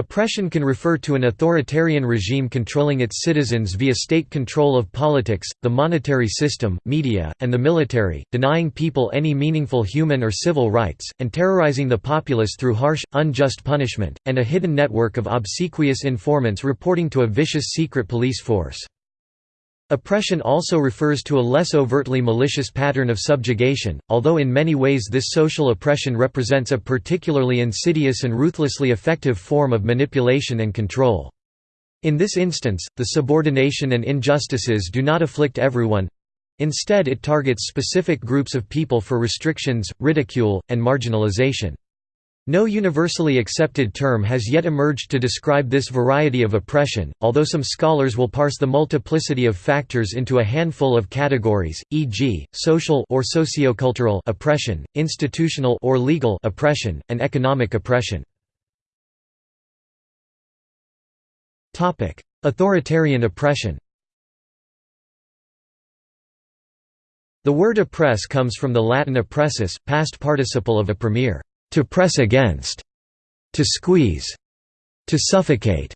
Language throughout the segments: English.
Oppression can refer to an authoritarian regime controlling its citizens via state control of politics, the monetary system, media, and the military, denying people any meaningful human or civil rights, and terrorizing the populace through harsh, unjust punishment, and a hidden network of obsequious informants reporting to a vicious secret police force. Oppression also refers to a less overtly malicious pattern of subjugation, although in many ways this social oppression represents a particularly insidious and ruthlessly effective form of manipulation and control. In this instance, the subordination and injustices do not afflict everyone instead it targets specific groups of people for restrictions, ridicule, and marginalization. No universally accepted term has yet emerged to describe this variety of oppression, although some scholars will parse the multiplicity of factors into a handful of categories, e.g., social or sociocultural oppression, institutional or legal oppression, and economic oppression. Topic: Authoritarian oppression The word oppress comes from the Latin oppressus, past participle of opprimere to press against, to squeeze, to suffocate.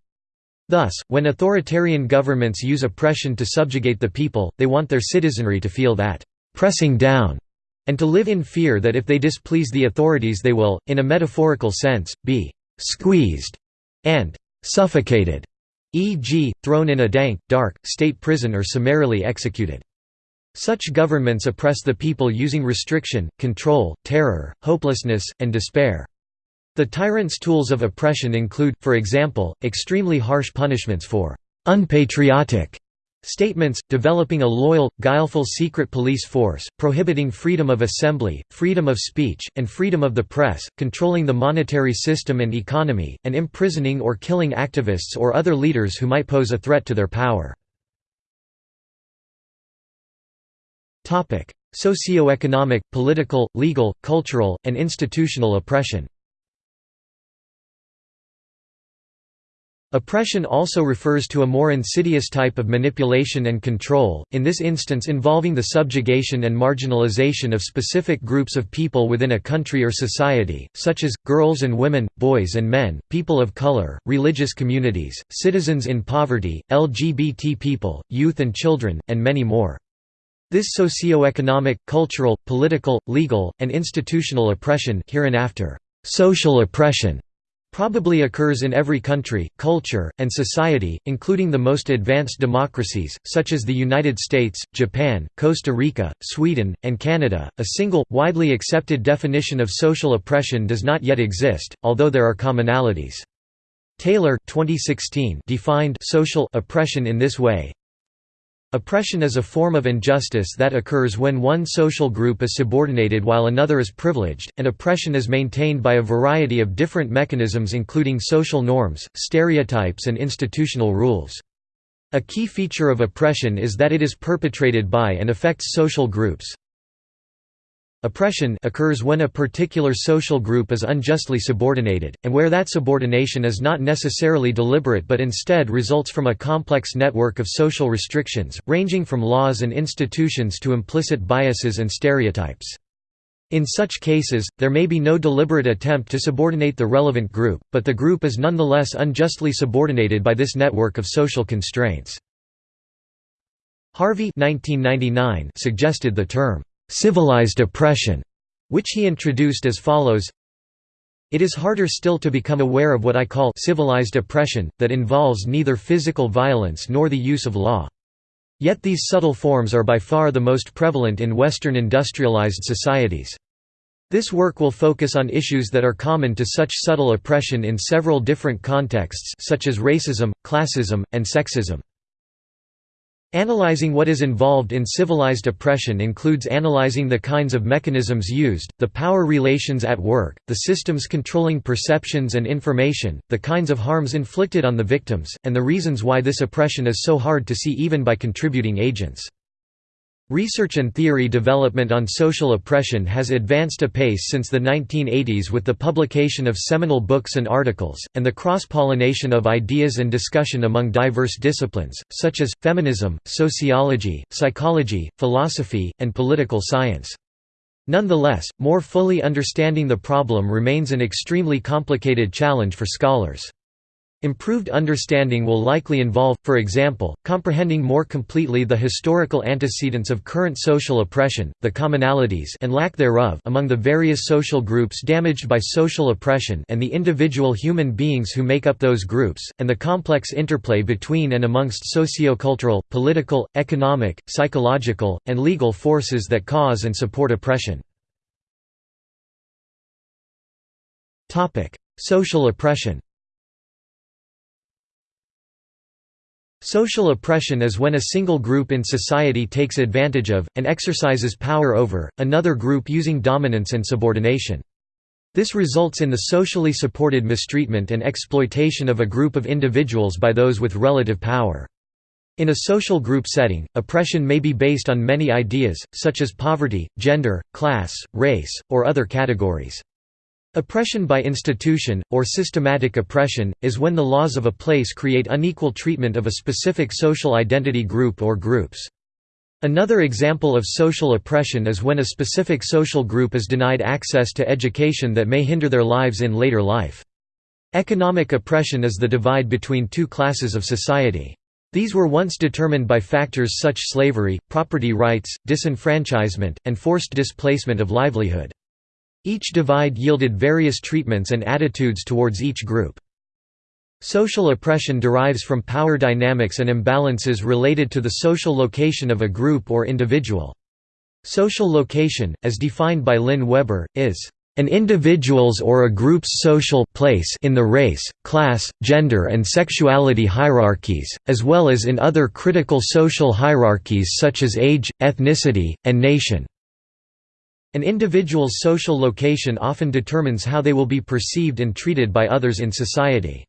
Thus, when authoritarian governments use oppression to subjugate the people, they want their citizenry to feel that pressing down and to live in fear that if they displease the authorities they will, in a metaphorical sense, be squeezed and suffocated, e.g., thrown in a dank, dark, state prison or summarily executed. Such governments oppress the people using restriction, control, terror, hopelessness, and despair. The tyrant's tools of oppression include, for example, extremely harsh punishments for «unpatriotic» statements, developing a loyal, guileful secret police force, prohibiting freedom of assembly, freedom of speech, and freedom of the press, controlling the monetary system and economy, and imprisoning or killing activists or other leaders who might pose a threat to their power. Socio-economic, political, legal, cultural, and institutional oppression Oppression also refers to a more insidious type of manipulation and control, in this instance involving the subjugation and marginalization of specific groups of people within a country or society, such as, girls and women, boys and men, people of color, religious communities, citizens in poverty, LGBT people, youth and children, and many more. This socio-economic, cultural, political, legal, and institutional oppression hereinafter, social oppression probably occurs in every country, culture, and society, including the most advanced democracies, such as the United States, Japan, Costa Rica, Sweden, and Canada. A single, widely accepted definition of social oppression does not yet exist, although there are commonalities. Taylor 2016 defined social oppression in this way Oppression is a form of injustice that occurs when one social group is subordinated while another is privileged, and oppression is maintained by a variety of different mechanisms including social norms, stereotypes and institutional rules. A key feature of oppression is that it is perpetrated by and affects social groups, Oppression occurs when a particular social group is unjustly subordinated, and where that subordination is not necessarily deliberate but instead results from a complex network of social restrictions, ranging from laws and institutions to implicit biases and stereotypes. In such cases, there may be no deliberate attempt to subordinate the relevant group, but the group is nonetheless unjustly subordinated by this network of social constraints. Harvey 1999 suggested the term, civilized oppression, which he introduced as follows It is harder still to become aware of what I call civilized oppression, that involves neither physical violence nor the use of law. Yet these subtle forms are by far the most prevalent in Western industrialized societies. This work will focus on issues that are common to such subtle oppression in several different contexts such as racism, classism, and sexism. Analyzing what is involved in civilized oppression includes analyzing the kinds of mechanisms used, the power relations at work, the systems controlling perceptions and information, the kinds of harms inflicted on the victims, and the reasons why this oppression is so hard to see even by contributing agents. Research and theory development on social oppression has advanced apace since the 1980s with the publication of seminal books and articles, and the cross-pollination of ideas and discussion among diverse disciplines, such as, feminism, sociology, psychology, philosophy, and political science. Nonetheless, more fully understanding the problem remains an extremely complicated challenge for scholars. Improved understanding will likely involve, for example, comprehending more completely the historical antecedents of current social oppression, the commonalities and lack thereof among the various social groups damaged by social oppression and the individual human beings who make up those groups, and the complex interplay between and amongst sociocultural, political, economic, psychological, and legal forces that cause and support oppression. Social oppression Social oppression is when a single group in society takes advantage of, and exercises power over, another group using dominance and subordination. This results in the socially supported mistreatment and exploitation of a group of individuals by those with relative power. In a social group setting, oppression may be based on many ideas, such as poverty, gender, class, race, or other categories. Oppression by institution, or systematic oppression, is when the laws of a place create unequal treatment of a specific social identity group or groups. Another example of social oppression is when a specific social group is denied access to education that may hinder their lives in later life. Economic oppression is the divide between two classes of society. These were once determined by factors such as slavery, property rights, disenfranchisement, and forced displacement of livelihood. Each divide yielded various treatments and attitudes towards each group. Social oppression derives from power dynamics and imbalances related to the social location of a group or individual. Social location, as defined by Lynn Weber, is an individual's or a group's social place in the race, class, gender and sexuality hierarchies, as well as in other critical social hierarchies such as age, ethnicity, and nation. An individual's social location often determines how they will be perceived and treated by others in society.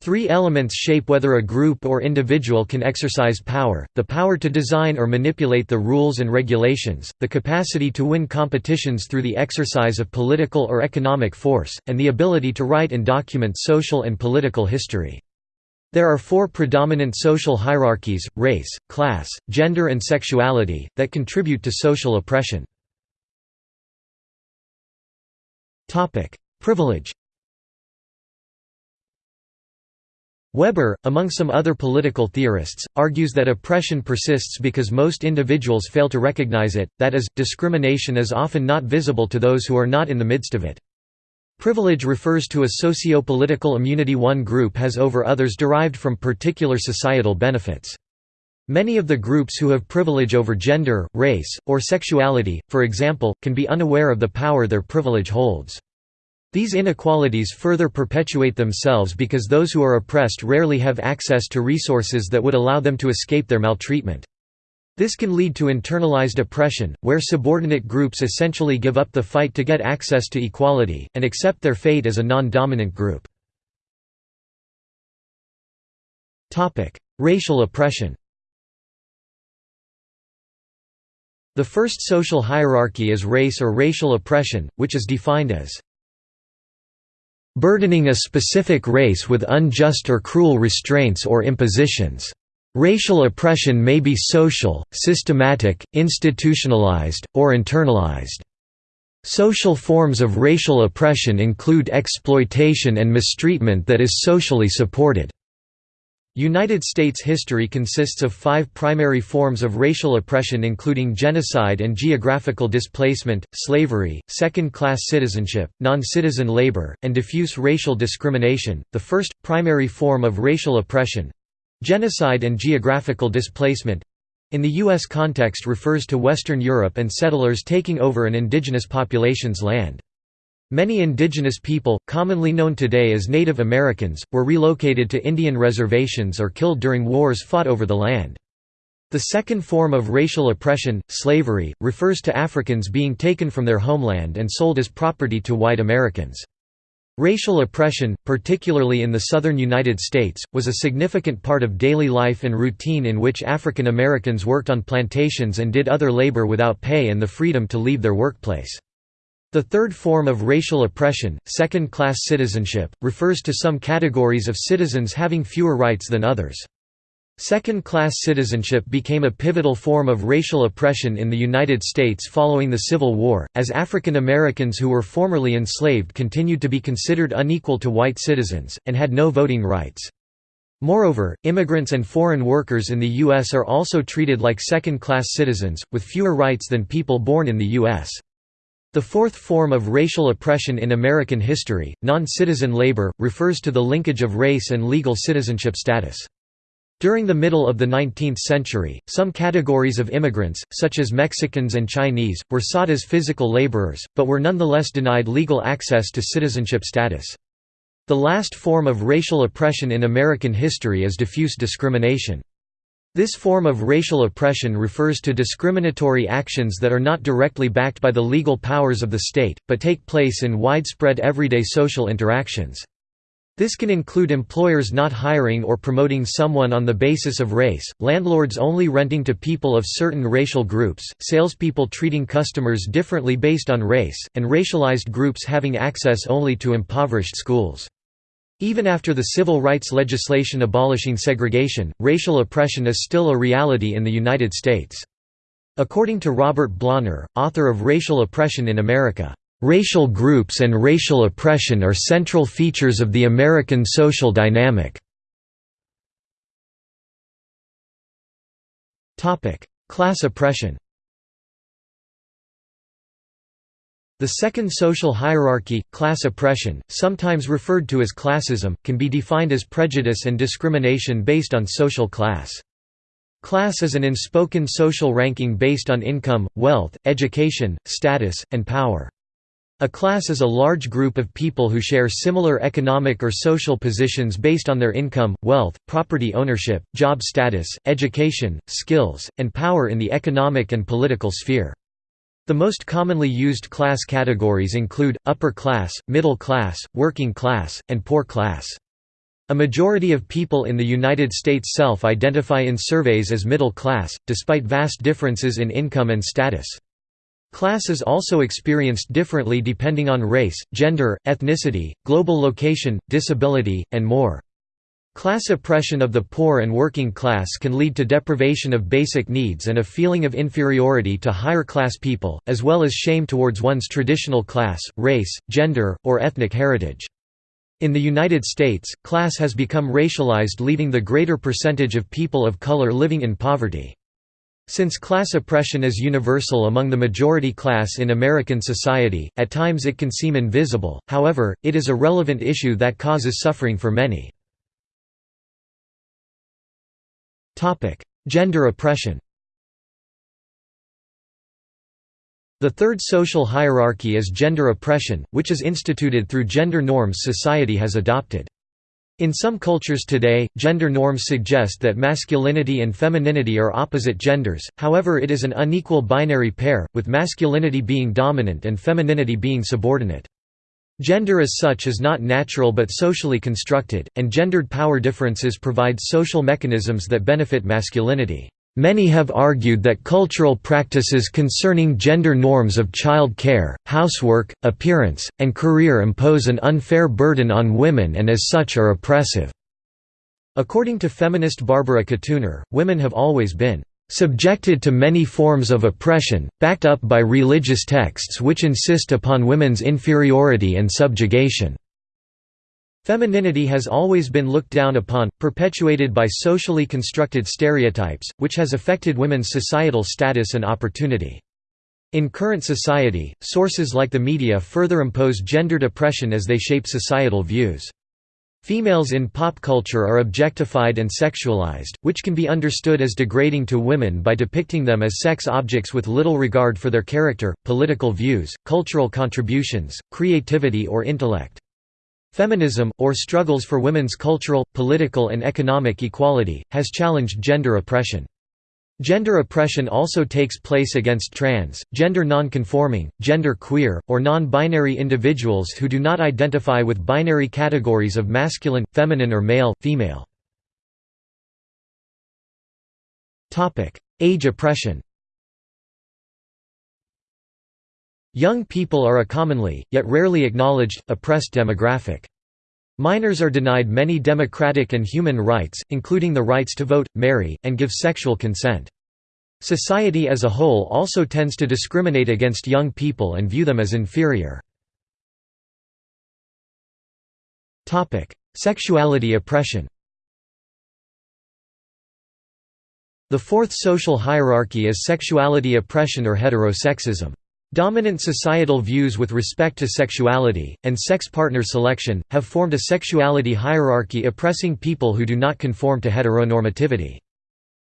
Three elements shape whether a group or individual can exercise power, the power to design or manipulate the rules and regulations, the capacity to win competitions through the exercise of political or economic force, and the ability to write and document social and political history. There are four predominant social hierarchies, race, class, gender and sexuality, that contribute to social oppression. Topic: Privilege. Weber, among some other political theorists, argues that oppression persists because most individuals fail to recognize it, that is, discrimination is often not visible to those who are not in the midst of it. Privilege refers to a socio-political immunity one group has over others derived from particular societal benefits. Many of the groups who have privilege over gender, race, or sexuality, for example, can be unaware of the power their privilege holds. These inequalities further perpetuate themselves because those who are oppressed rarely have access to resources that would allow them to escape their maltreatment. This can lead to internalized oppression, where subordinate groups essentially give up the fight to get access to equality, and accept their fate as a non-dominant group. Racial oppression The first social hierarchy is race or racial oppression, which is defined as burdening a specific race with unjust or cruel restraints or impositions. Racial oppression may be social, systematic, institutionalized, or internalized. Social forms of racial oppression include exploitation and mistreatment that is socially supported. United States history consists of five primary forms of racial oppression including genocide and geographical displacement, slavery, second-class citizenship, non-citizen labor, and diffuse racial discrimination. The first, primary form of racial oppression—genocide and geographical displacement, in the U.S. context refers to Western Europe and settlers taking over an indigenous population's land. Many indigenous people, commonly known today as Native Americans, were relocated to Indian reservations or killed during wars fought over the land. The second form of racial oppression, slavery, refers to Africans being taken from their homeland and sold as property to white Americans. Racial oppression, particularly in the southern United States, was a significant part of daily life and routine in which African Americans worked on plantations and did other labor without pay and the freedom to leave their workplace. The third form of racial oppression, second-class citizenship, refers to some categories of citizens having fewer rights than others. Second-class citizenship became a pivotal form of racial oppression in the United States following the Civil War, as African Americans who were formerly enslaved continued to be considered unequal to white citizens, and had no voting rights. Moreover, immigrants and foreign workers in the U.S. are also treated like second-class citizens, with fewer rights than people born in the U.S. The fourth form of racial oppression in American history, non-citizen labor, refers to the linkage of race and legal citizenship status. During the middle of the 19th century, some categories of immigrants, such as Mexicans and Chinese, were sought as physical laborers, but were nonetheless denied legal access to citizenship status. The last form of racial oppression in American history is diffuse discrimination. This form of racial oppression refers to discriminatory actions that are not directly backed by the legal powers of the state, but take place in widespread everyday social interactions. This can include employers not hiring or promoting someone on the basis of race, landlords only renting to people of certain racial groups, salespeople treating customers differently based on race, and racialized groups having access only to impoverished schools. Even after the civil rights legislation abolishing segregation, racial oppression is still a reality in the United States. According to Robert Blauner, author of Racial Oppression in America, Racial groups and racial oppression are central features of the American social dynamic. Class oppression The second social hierarchy, class oppression, sometimes referred to as classism, can be defined as prejudice and discrimination based on social class. Class is an unspoken social ranking based on income, wealth, education, status, and power. A class is a large group of people who share similar economic or social positions based on their income, wealth, property ownership, job status, education, skills, and power in the economic and political sphere. The most commonly used class categories include, upper class, middle class, working class, and poor class. A majority of people in the United States self-identify in surveys as middle class, despite vast differences in income and status. Class is also experienced differently depending on race, gender, ethnicity, global location, disability, and more. Class oppression of the poor and working class can lead to deprivation of basic needs and a feeling of inferiority to higher class people, as well as shame towards one's traditional class, race, gender, or ethnic heritage. In the United States, class has become racialized leaving the greater percentage of people of color living in poverty. Since class oppression is universal among the majority class in American society, at times it can seem invisible, however, it is a relevant issue that causes suffering for many. Gender oppression The third social hierarchy is gender oppression, which is instituted through gender norms society has adopted. In some cultures today, gender norms suggest that masculinity and femininity are opposite genders, however it is an unequal binary pair, with masculinity being dominant and femininity being subordinate. Gender as such is not natural but socially constructed, and gendered power differences provide social mechanisms that benefit masculinity. Many have argued that cultural practices concerning gender norms of child care, housework, appearance, and career impose an unfair burden on women and as such are oppressive. According to feminist Barbara Katuner, women have always been subjected to many forms of oppression, backed up by religious texts which insist upon women's inferiority and subjugation. Femininity has always been looked down upon, perpetuated by socially constructed stereotypes, which has affected women's societal status and opportunity. In current society, sources like the media further impose gendered oppression as they shape societal views. Females in pop culture are objectified and sexualized, which can be understood as degrading to women by depicting them as sex objects with little regard for their character, political views, cultural contributions, creativity or intellect. Feminism, or struggles for women's cultural, political and economic equality, has challenged gender oppression. Gender oppression also takes place against trans, gender non-conforming, gender queer, or non-binary individuals who do not identify with binary categories of masculine, feminine or male, female. Age oppression Young people are a commonly, yet rarely acknowledged, oppressed demographic. Minors are denied many democratic and human rights, including the rights to vote, marry, and give sexual consent. Society as a whole also tends to discriminate against young people and view them as inferior. Sexuality oppression The fourth social hierarchy is sexuality oppression or heterosexism. Dominant societal views with respect to sexuality, and sex partner selection, have formed a sexuality hierarchy oppressing people who do not conform to heteronormativity.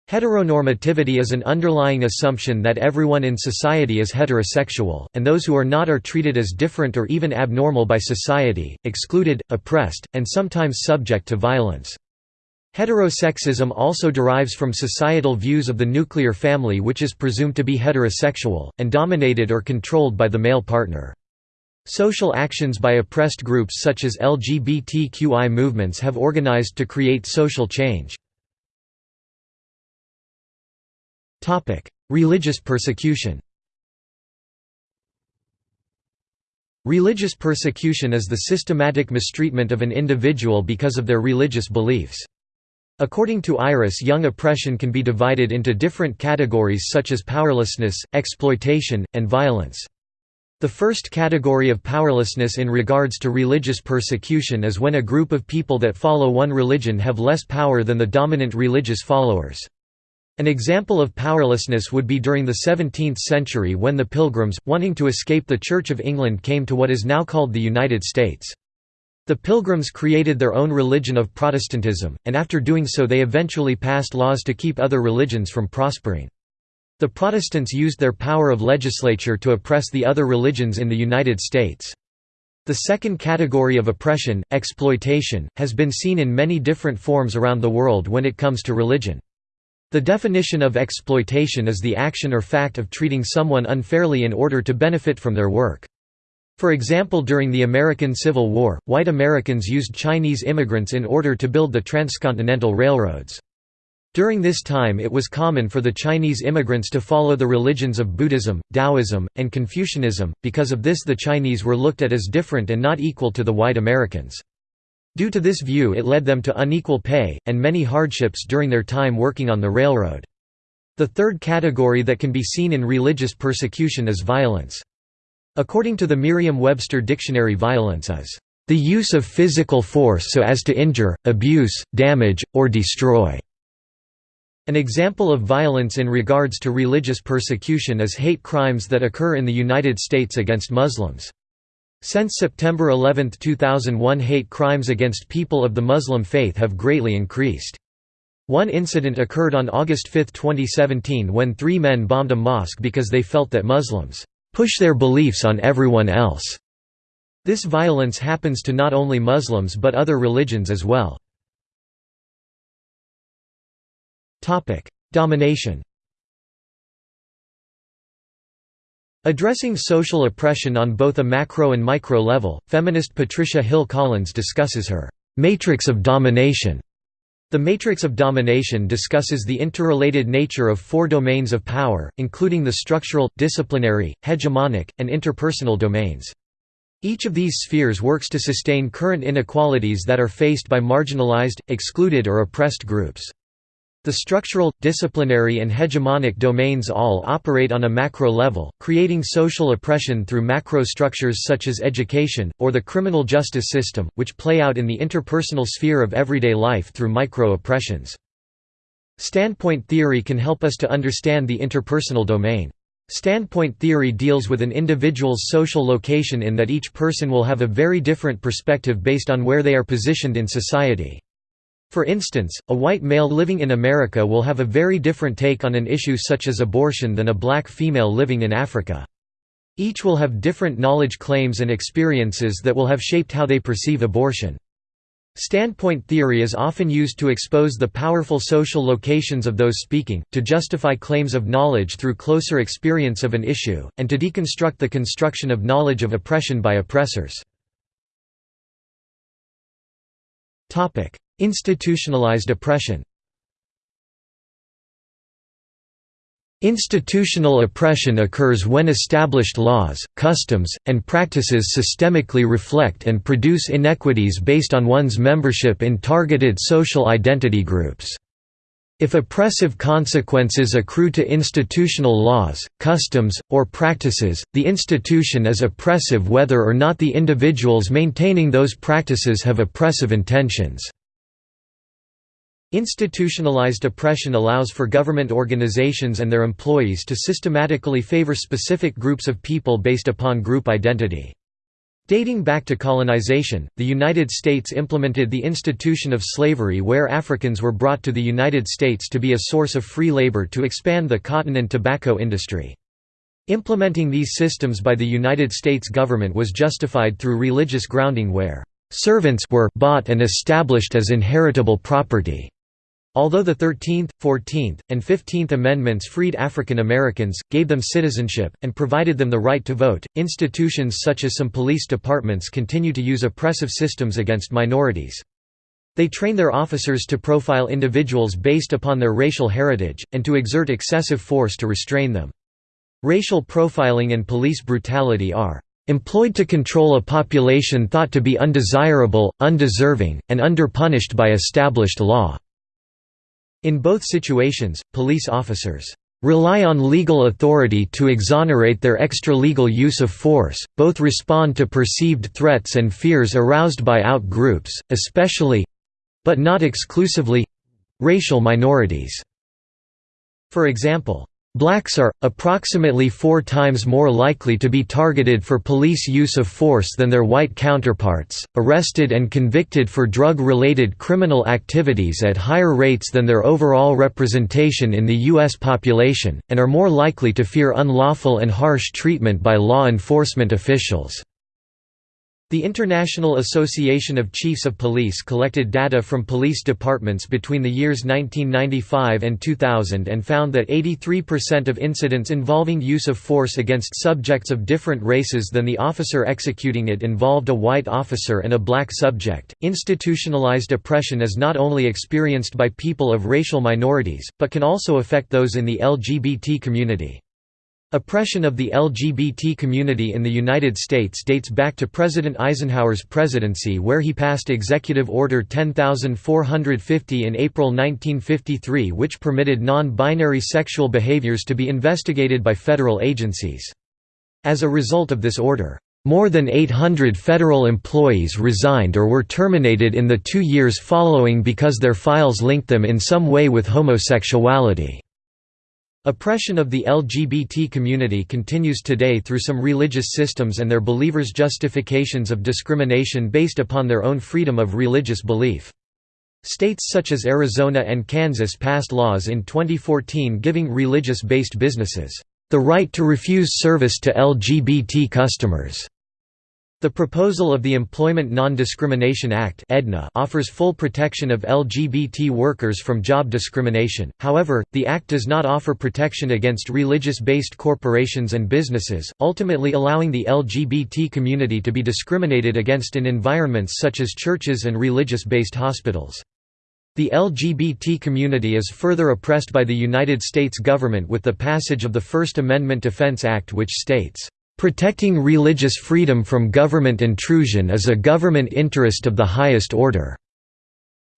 Heteronormativity is an underlying assumption that everyone in society is heterosexual, and those who are not are treated as different or even abnormal by society, excluded, oppressed, and sometimes subject to violence. Heterosexism also derives from societal views of the nuclear family which is presumed to be heterosexual, and dominated or controlled by the male partner. Social actions by oppressed groups such as LGBTQI movements have organized to create social change. Religious persecution Religious persecution is the systematic mistreatment of an individual because of their religious beliefs. According to Iris Young oppression can be divided into different categories such as powerlessness, exploitation, and violence. The first category of powerlessness in regards to religious persecution is when a group of people that follow one religion have less power than the dominant religious followers. An example of powerlessness would be during the 17th century when the Pilgrims, wanting to escape the Church of England came to what is now called the United States. The Pilgrims created their own religion of Protestantism, and after doing so they eventually passed laws to keep other religions from prospering. The Protestants used their power of legislature to oppress the other religions in the United States. The second category of oppression, exploitation, has been seen in many different forms around the world when it comes to religion. The definition of exploitation is the action or fact of treating someone unfairly in order to benefit from their work. For example during the American Civil War, white Americans used Chinese immigrants in order to build the transcontinental railroads. During this time it was common for the Chinese immigrants to follow the religions of Buddhism, Taoism, and Confucianism, because of this the Chinese were looked at as different and not equal to the white Americans. Due to this view it led them to unequal pay, and many hardships during their time working on the railroad. The third category that can be seen in religious persecution is violence. According to the Merriam-Webster dictionary violence is, "...the use of physical force so as to injure, abuse, damage, or destroy." An example of violence in regards to religious persecution is hate crimes that occur in the United States against Muslims. Since September 11, 2001 hate crimes against people of the Muslim faith have greatly increased. One incident occurred on August 5, 2017 when three men bombed a mosque because they felt that Muslims push their beliefs on everyone else. This violence happens to not only Muslims but other religions as well. Domination Addressing social oppression on both a macro and micro level, feminist Patricia Hill Collins discusses her «matrix of domination» The matrix of domination discusses the interrelated nature of four domains of power, including the structural, disciplinary, hegemonic, and interpersonal domains. Each of these spheres works to sustain current inequalities that are faced by marginalized, excluded or oppressed groups. The structural, disciplinary and hegemonic domains all operate on a macro level, creating social oppression through macro structures such as education, or the criminal justice system, which play out in the interpersonal sphere of everyday life through micro-oppressions. Standpoint theory can help us to understand the interpersonal domain. Standpoint theory deals with an individual's social location in that each person will have a very different perspective based on where they are positioned in society. For instance, a white male living in America will have a very different take on an issue such as abortion than a black female living in Africa. Each will have different knowledge claims and experiences that will have shaped how they perceive abortion. Standpoint theory is often used to expose the powerful social locations of those speaking, to justify claims of knowledge through closer experience of an issue, and to deconstruct the construction of knowledge of oppression by oppressors. Institutionalized oppression Institutional oppression occurs when established laws, customs, and practices systemically reflect and produce inequities based on one's membership in targeted social identity groups. If oppressive consequences accrue to institutional laws, customs, or practices, the institution is oppressive whether or not the individuals maintaining those practices have oppressive intentions. Institutionalized oppression allows for government organizations and their employees to systematically favor specific groups of people based upon group identity. Dating back to colonization, the United States implemented the institution of slavery where Africans were brought to the United States to be a source of free labor to expand the cotton and tobacco industry. Implementing these systems by the United States government was justified through religious grounding where servants were bought and established as inheritable property. Although the 13th, 14th, and 15th Amendments freed African Americans, gave them citizenship, and provided them the right to vote, institutions such as some police departments continue to use oppressive systems against minorities. They train their officers to profile individuals based upon their racial heritage, and to exert excessive force to restrain them. Racial profiling and police brutality are employed to control a population thought to be undesirable, undeserving, and underpunished by established law. In both situations, police officers rely on legal authority to exonerate their extra-legal use of force, both respond to perceived threats and fears aroused by out-groups, especially—but not exclusively—racial minorities. For example, Blacks are, approximately four times more likely to be targeted for police use of force than their white counterparts, arrested and convicted for drug-related criminal activities at higher rates than their overall representation in the U.S. population, and are more likely to fear unlawful and harsh treatment by law enforcement officials. The International Association of Chiefs of Police collected data from police departments between the years 1995 and 2000 and found that 83% of incidents involving use of force against subjects of different races than the officer executing it involved a white officer and a black subject. Institutionalized oppression is not only experienced by people of racial minorities, but can also affect those in the LGBT community. Oppression of the LGBT community in the United States dates back to President Eisenhower's presidency where he passed Executive Order 10450 in April 1953 which permitted non-binary sexual behaviors to be investigated by federal agencies. As a result of this order, more than 800 federal employees resigned or were terminated in the two years following because their files linked them in some way with homosexuality. Oppression of the LGBT community continues today through some religious systems and their believers' justifications of discrimination based upon their own freedom of religious belief. States such as Arizona and Kansas passed laws in 2014 giving religious-based businesses, "...the right to refuse service to LGBT customers." The proposal of the Employment Non-Discrimination Act offers full protection of LGBT workers from job discrimination, however, the Act does not offer protection against religious-based corporations and businesses, ultimately allowing the LGBT community to be discriminated against in environments such as churches and religious-based hospitals. The LGBT community is further oppressed by the United States government with the passage of the First Amendment Defense Act which states, Protecting religious freedom from government intrusion is a government interest of the highest order."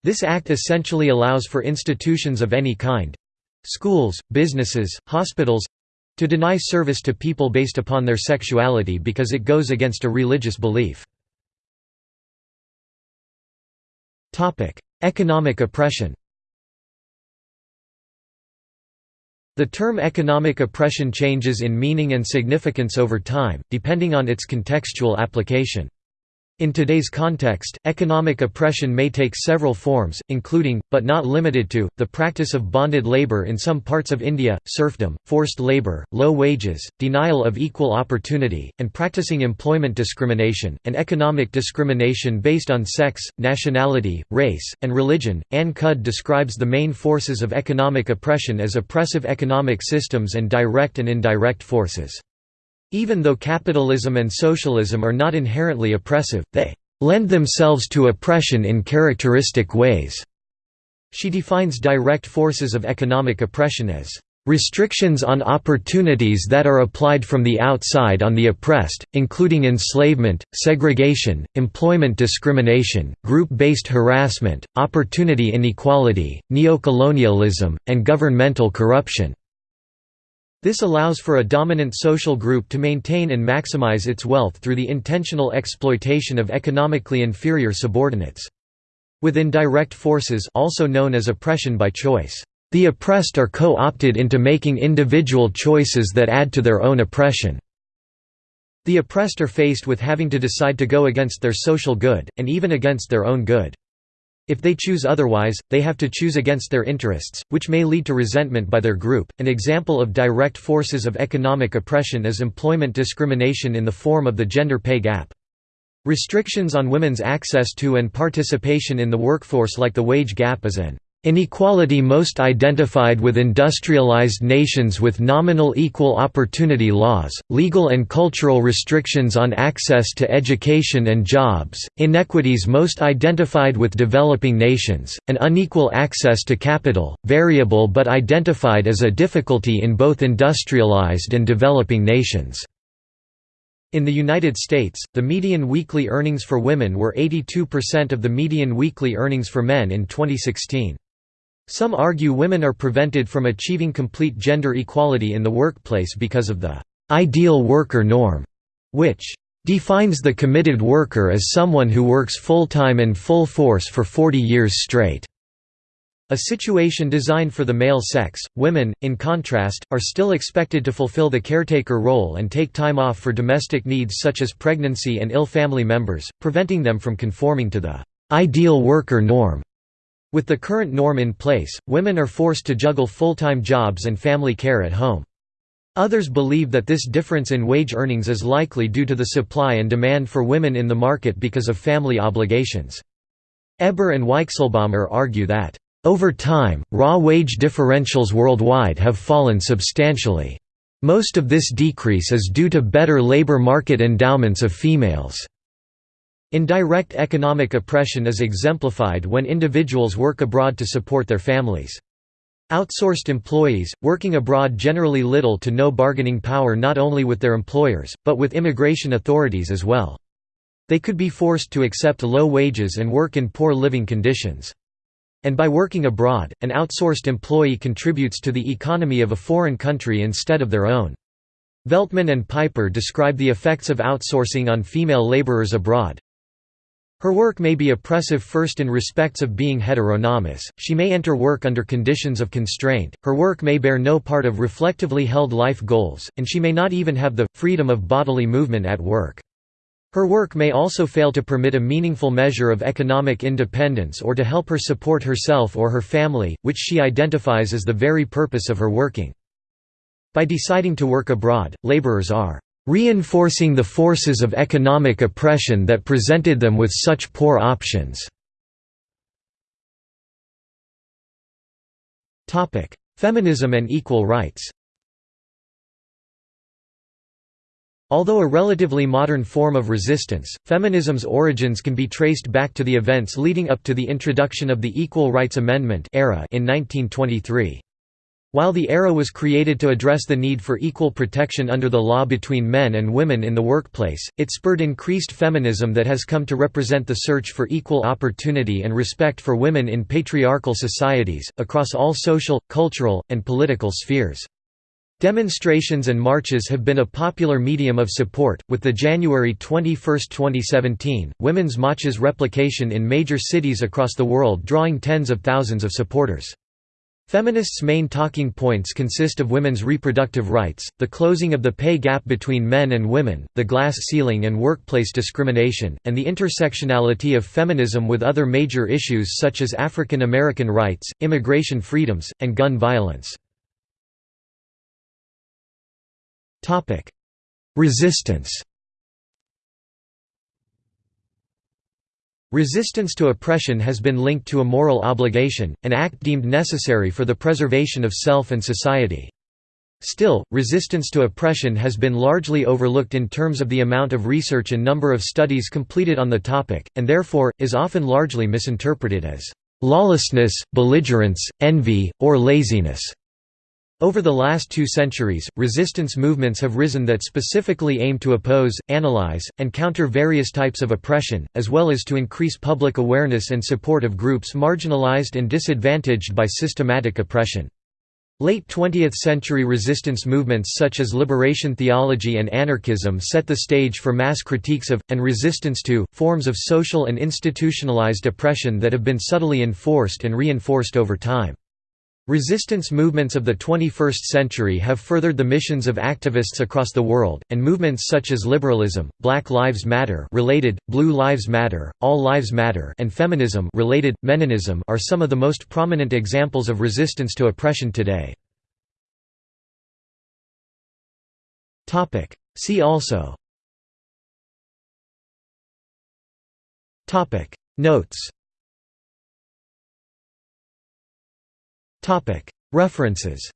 This act essentially allows for institutions of any kind—schools, businesses, hospitals—to deny service to people based upon their sexuality because it goes against a religious belief. Economic oppression The term economic oppression changes in meaning and significance over time, depending on its contextual application. In today's context, economic oppression may take several forms, including, but not limited to, the practice of bonded labor in some parts of India, serfdom, forced labor, low wages, denial of equal opportunity, and practicing employment discrimination, and economic discrimination based on sex, nationality, race, and religion. Ann Cudd describes the main forces of economic oppression as oppressive economic systems and direct and indirect forces. Even though capitalism and socialism are not inherently oppressive, they lend themselves to oppression in characteristic ways. She defines direct forces of economic oppression as Restrictions on opportunities that are applied from the outside on the oppressed, including enslavement, segregation, employment discrimination, group-based harassment, opportunity inequality, neocolonialism, and governmental corruption. This allows for a dominant social group to maintain and maximize its wealth through the intentional exploitation of economically inferior subordinates. Within direct forces also known as oppression by choice. The oppressed are co-opted into making individual choices that add to their own oppression. The oppressed are faced with having to decide to go against their social good, and even against their own good. If they choose otherwise, they have to choose against their interests, which may lead to resentment by their group. An example of direct forces of economic oppression is employment discrimination in the form of the gender pay gap. Restrictions on women's access to and participation in the workforce like the wage gap is an Inequality most identified with industrialized nations with nominal equal opportunity laws, legal and cultural restrictions on access to education and jobs, inequities most identified with developing nations, and unequal access to capital, variable but identified as a difficulty in both industrialized and developing nations. In the United States, the median weekly earnings for women were 82% of the median weekly earnings for men in 2016. Some argue women are prevented from achieving complete gender equality in the workplace because of the ideal worker norm, which defines the committed worker as someone who works full-time and full force for 40 years straight. A situation designed for the male sex, women, in contrast, are still expected to fulfill the caretaker role and take time off for domestic needs such as pregnancy and ill family members, preventing them from conforming to the ideal worker norm. With the current norm in place, women are forced to juggle full-time jobs and family care at home. Others believe that this difference in wage earnings is likely due to the supply and demand for women in the market because of family obligations. Eber and Weichselbaumer argue that, "...over time, raw wage differentials worldwide have fallen substantially. Most of this decrease is due to better labor market endowments of females." Indirect economic oppression is exemplified when individuals work abroad to support their families. Outsourced employees, working abroad generally little to no bargaining power not only with their employers, but with immigration authorities as well. They could be forced to accept low wages and work in poor living conditions. And by working abroad, an outsourced employee contributes to the economy of a foreign country instead of their own. Veltman and Piper describe the effects of outsourcing on female laborers abroad. Her work may be oppressive first in respects of being heteronomous, she may enter work under conditions of constraint, her work may bear no part of reflectively held life goals, and she may not even have the freedom of bodily movement at work. Her work may also fail to permit a meaningful measure of economic independence or to help her support herself or her family, which she identifies as the very purpose of her working. By deciding to work abroad, laborers are reinforcing the forces of economic oppression that presented them with such poor options. Feminism and equal rights Although a relatively modern form of resistance, feminism's origins can be traced back to the events leading up to the introduction of the Equal Rights Amendment era in 1923. While the ERA was created to address the need for equal protection under the law between men and women in the workplace, it spurred increased feminism that has come to represent the search for equal opportunity and respect for women in patriarchal societies, across all social, cultural, and political spheres. Demonstrations and marches have been a popular medium of support, with the January 21, 2017, Women's March's replication in major cities across the world drawing tens of thousands of supporters. Feminists' main talking points consist of women's reproductive rights, the closing of the pay gap between men and women, the glass ceiling and workplace discrimination, and the intersectionality of feminism with other major issues such as African American rights, immigration freedoms, and gun violence. Resistance Resistance to oppression has been linked to a moral obligation, an act deemed necessary for the preservation of self and society. Still, resistance to oppression has been largely overlooked in terms of the amount of research and number of studies completed on the topic, and therefore, is often largely misinterpreted as lawlessness, belligerence, envy, or laziness. Over the last two centuries, resistance movements have risen that specifically aim to oppose, analyze, and counter various types of oppression, as well as to increase public awareness and support of groups marginalized and disadvantaged by systematic oppression. Late 20th-century resistance movements such as liberation theology and anarchism set the stage for mass critiques of, and resistance to, forms of social and institutionalized oppression that have been subtly enforced and reinforced over time. Resistance movements of the 21st century have furthered the missions of activists across the world, and movements such as liberalism, Black Lives Matter related, Blue Lives Matter, All Lives Matter and feminism related, Meninism are some of the most prominent examples of resistance to oppression today. See also Notes References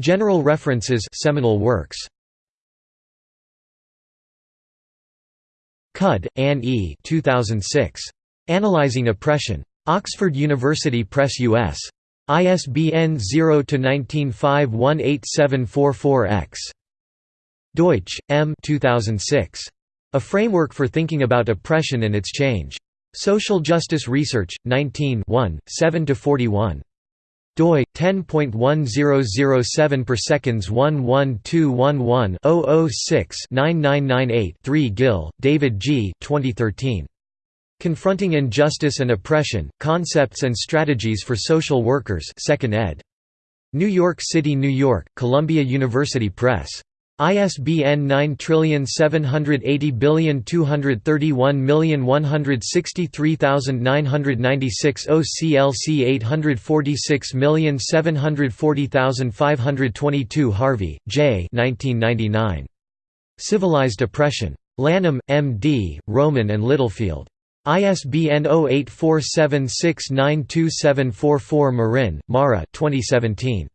General references seminal works Cudd, Anne E. 2006. Analyzing Oppression. Oxford University Press US. ISBN 0-19518744-X. Deutsch, M. 2006. A Framework for Thinking About Oppression and Its Change. Social Justice Research, 19 7–41 doi 10.1007 per seconds 11211-006-9998-3 Gil, David G. 2013. Confronting Injustice and Oppression: Concepts and Strategies for Social Workers, 2nd ed. New York City, New York: Columbia University Press. ISBN 9780231163996 OCLC 846740522 Harvey, J. 1999. Civilized Oppression. Lanham, M.D., Rowman and Littlefield. ISBN 0847692744 Marin, Mara 2017.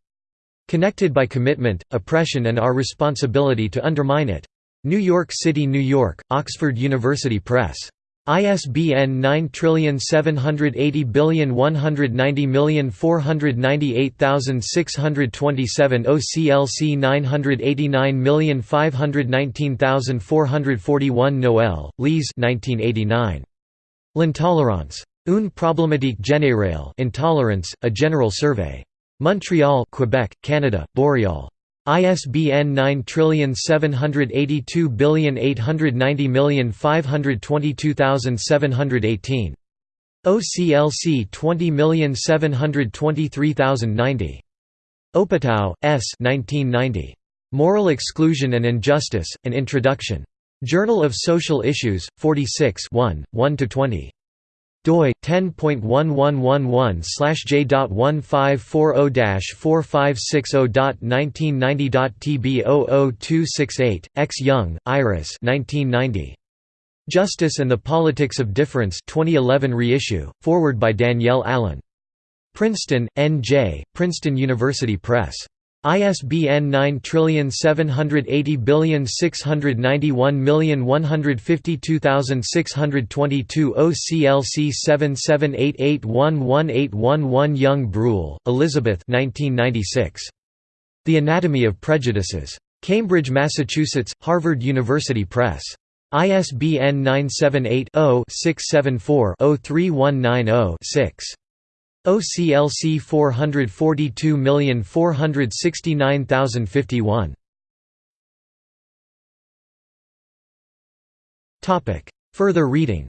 Connected by Commitment, Oppression and Our Responsibility to Undermine It. New York City, New York, Oxford University Press. ISBN 9780190498627 OCLC 989519441 Noel, Lise 1989. L'intolérance. Une problématique générale Intolerance, A General Survey. Montreal, Quebec, Canada, Boreal. ISBN 9782890522718. OCLC 20723090. Opotow, S. 1990. Moral Exclusion and Injustice, An Introduction. Journal of Social Issues, 46 1, 1–20 doi 10.1111/j.1540-4560.1990.tb00268 X Young, Iris 1990 Justice and the Politics of Difference 2011 reissue forward by Danielle Allen Princeton N.J. Princeton University Press ISBN 9780691152622 OCLC 7788118111 Young Bruehl, Elizabeth 1996. The Anatomy of Prejudices. Cambridge, Massachusetts, Harvard University Press. ISBN 978 0 674 03190 OCLC 442469051 Further reading